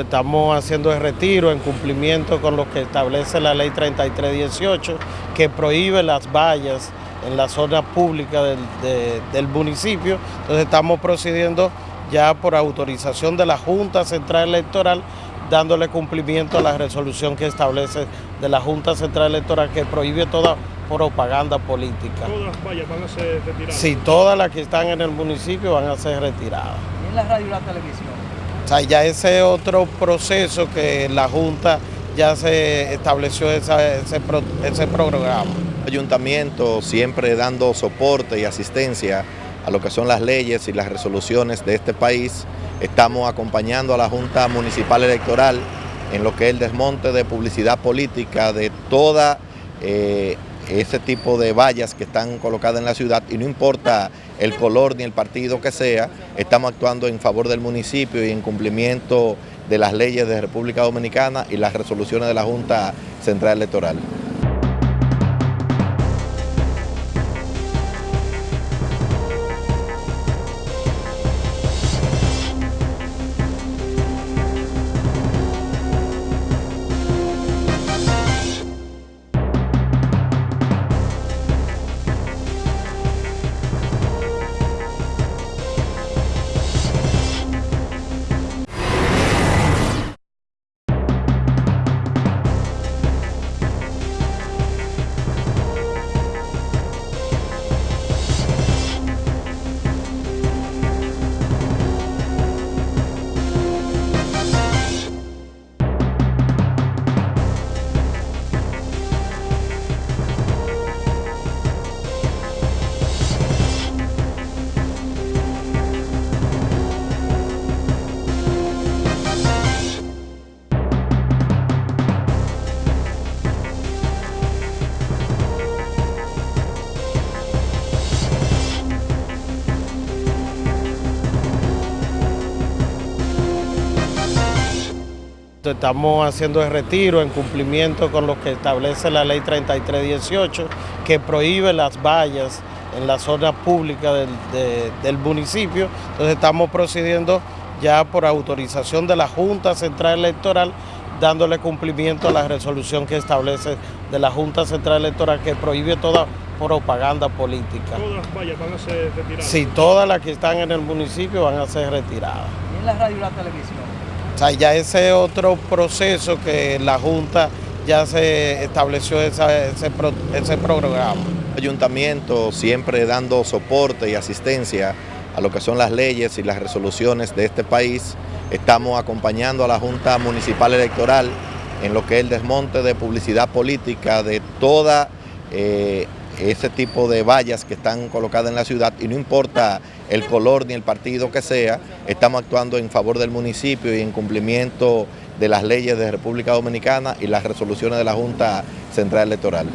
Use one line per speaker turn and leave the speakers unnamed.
Estamos haciendo el retiro en cumplimiento con lo que establece la ley 3318 que prohíbe las vallas en la zona pública del, del municipio. Entonces estamos procediendo ya por autorización de la Junta Central Electoral dándole cumplimiento a la resolución que establece de la Junta Central Electoral que prohíbe toda propaganda política.
¿Todas las vallas van a ser retiradas?
Sí, todas las que están en el municipio van a ser retiradas.
¿Y en la radio y la televisión?
O sea, ya ese otro proceso que la Junta ya se estableció ese, ese programa.
Ayuntamiento siempre dando soporte y asistencia a lo que son las leyes y las resoluciones de este país. Estamos acompañando a la Junta Municipal Electoral en lo que es el desmonte de publicidad política de toda eh, ese tipo de vallas que están colocadas en la ciudad y no importa el color ni el partido que sea, estamos actuando en favor del municipio y en cumplimiento de las leyes de República Dominicana y las resoluciones de la Junta Central Electoral.
Estamos haciendo el retiro en cumplimiento con lo que establece la ley 3318 que prohíbe las vallas en la zona pública del, del municipio. Entonces estamos procediendo ya por autorización de la Junta Central Electoral dándole cumplimiento a la resolución que establece de la Junta Central Electoral que prohíbe toda propaganda política.
¿Todas las vallas van a ser retiradas?
Sí, todas las que están en el municipio van a ser retiradas.
¿Y en la radio y la televisión?
O sea, ya ese otro proceso que la Junta ya se estableció ese, ese programa.
Ayuntamiento siempre dando soporte y asistencia a lo que son las leyes y las resoluciones de este país. Estamos acompañando a la Junta Municipal Electoral en lo que es el desmonte de publicidad política de toda eh, ese tipo de vallas que están colocadas en la ciudad y no importa el color ni el partido que sea, estamos actuando en favor del municipio y en cumplimiento de las leyes de República Dominicana y las resoluciones de la Junta Central Electoral.